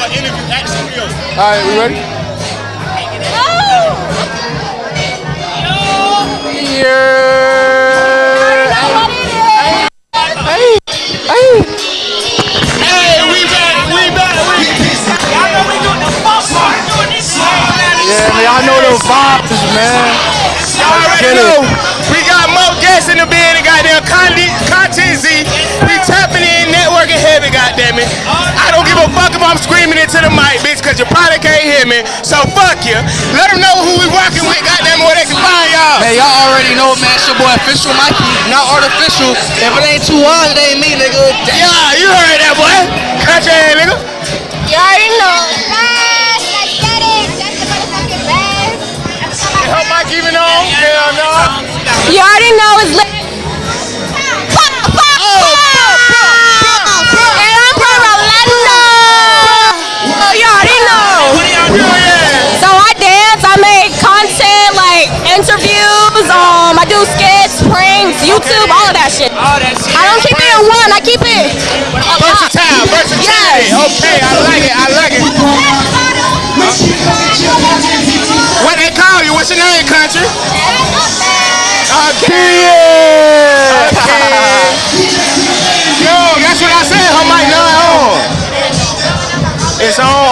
an interview the. All right, we ready? Yeah. Hey, hey. Hey, we back, we back, we Y'all know we doing the part, doing this. Yeah, man, y'all know those vibes, man. Y'all already know. We got more guests in the building, goddamn Content, probably can't hear me. So fuck you. Let them know who we working with, goddamn, where they can find y'all. Man, y'all already know, man. It's your boy Official Mikey, not artificial. If it ain't too hard, it ain't me, nigga. Damn. Yeah, you heard that, boy. Country ass nigga. You already know. Best, let's get it. That's the motherfucking best. Her mic even on? Hell So I dance, I make content like interviews, um, I do skits, pranks, YouTube, all of that shit. All that shit. I don't keep it in one, I keep it a lot. Versatile, versatility. Yes. Okay, I like it, I like it. What they call you? What's your name, country? Okay. Okay.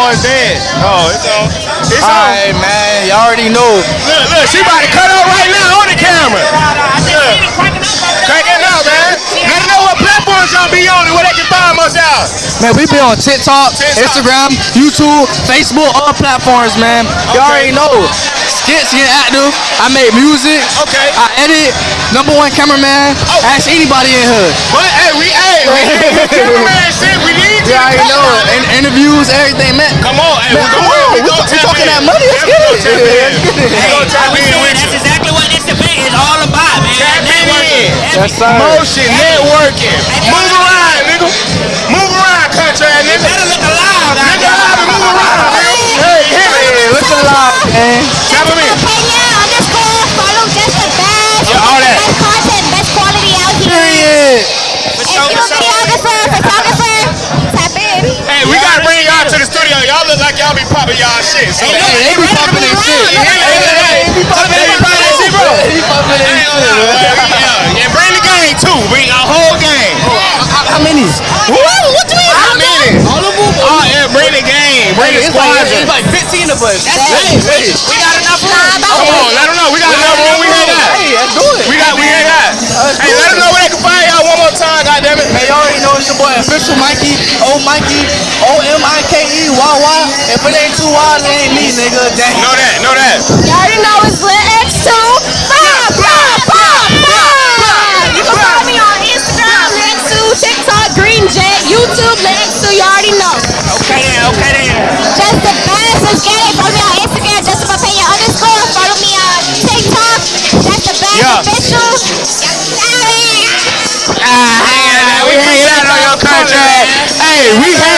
It's on or dead? Oh, it's on. It's All on. right, man. Y'all already know. Look, look, she about to cut up right now on the camera. Look. Crank it up, man. Let know what platforms y'all be on and where they can find us out. Man, we be on TikTok, TikTok. Instagram, YouTube, Facebook, all platforms, man. Y'all Okay. already know. Skits get active. I make music. Okay. I edit. Number one cameraman. Oh. Ask anybody in here. But hey, we hey, we need cameraman shit. We need you. You to already know it. And interviews, everything, man. Come on, hey, Man, we come gonna- on. we We gonna we talking in. that money. Let's Yeah, get we it. gonna tap in. Let's get it. We gonna tap in That's you. exactly what this event is all about, man. Tap Networking. in. Yes, sir. Motion, networking. Move around, nigga. Move around, country ass nigga. Better look alive Nigga, there. I be move around, nigga. Hey, hit it. Hey, look alive, man. Tap him in. Pena underscore follow just the best. Yeah, all that. Best content, best quality out here. Period. If you're Y'all look like y'all be popping y'all shit. So, Hey, they be popping their shit. Hey, hey, hey, They be popping They be popping their shit, bro. They be popping their shit. on, man. Yeah, and bring the gang too. Bring a whole gang. How many? What? What do you mean? How many? All of them? Oh yeah, bring the gang. Bring the squadron. it's like 15 of us. That's it. We got enough room. Come on, let them know. We got another room. We hear that. Hey, let's do it. We got, we hear that. Hey, let them know where they can find y'all one more time. Goddamn it. Hey, y'all already know it's your boy Official Mikey, O Mikey, O M I K Wawa. If it ain't too wild, it ain't me, nigga. Dang. Know that. Know that. Y'all already know it's lit X2. Bah, bah, bah, bah. You can follow me on Instagram, lit X2, TikTok, Green Jet, YouTube, lit X2. You already know. Okay then, okay then. Just the best. Let's get it. Follow me on Instagram, Justin Papaya underscore. Follow me on TikTok. That's the best Yeah. official. Ah, we hanging out on your contract. Hey, we hanging.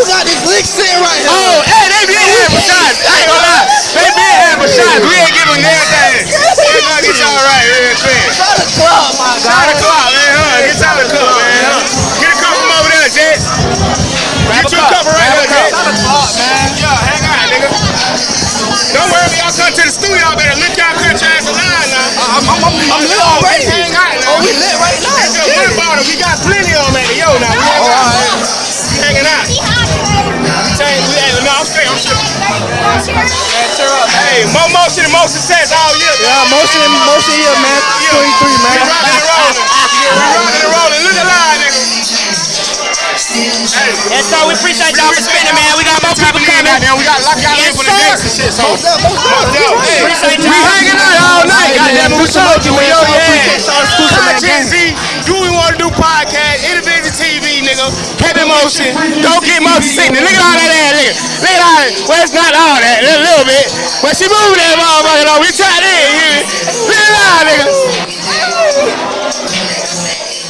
You got this lick sitting right here. Oh, hey, they been having for shots. I ain't gonna lie. They been having for shots. We ain't giving them everything. We're gonna get y'all right real quick. Try to club, my Shot the clock, man. Huh? Get y'all a cup, man. Huh? Get a cup from over there, Jet. Get you a cup right there, Jet. To club, man. Yeah, hang on, nigga. Don't worry, y'all come to the studio, y'all better lift y'all country ass alive now. I'm, I'm, I'm, I'm lit Oh, already. hang on oh, now. Oh, we lit right Hey, more motion and more success all year. Yeah, motion, motion here, man. 23, We man. rocking and rolling. We rocking and rolling. Look alive, nigga. Hey. Yes, sir. We appreciate y'all for spending, man. We got more people coming. Goddamn, we got lock y'all in Yes, for the next and shit. So, Most up, most up. Hey, Appreciate we y'all. hanging out all night. Goddamn, we told you, we yo, yeah. man. Content Z, do we want to do podcast, Individual TV, nigga. Heavy motion, don't get motion sickness. Look at all that ass, nigga. Look at all that. Well, it's not all that, a little bit. But she moved that motherfucker, though. We tried me? Look at all, nigga.